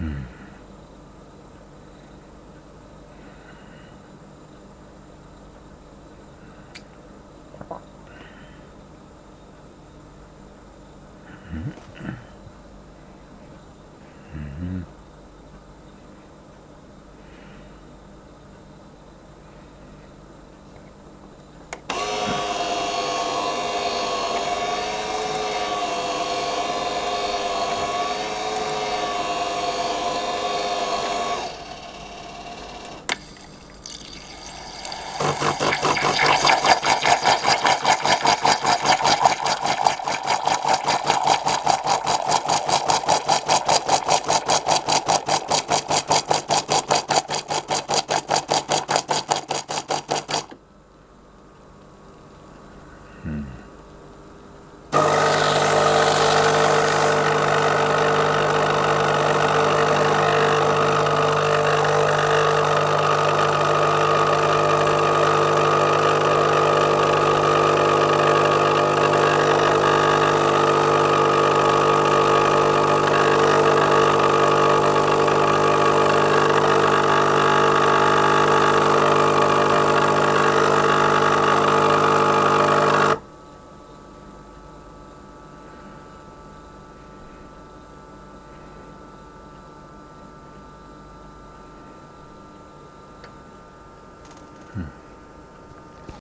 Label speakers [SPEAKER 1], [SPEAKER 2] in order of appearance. [SPEAKER 1] Mm-hmm. Hmm.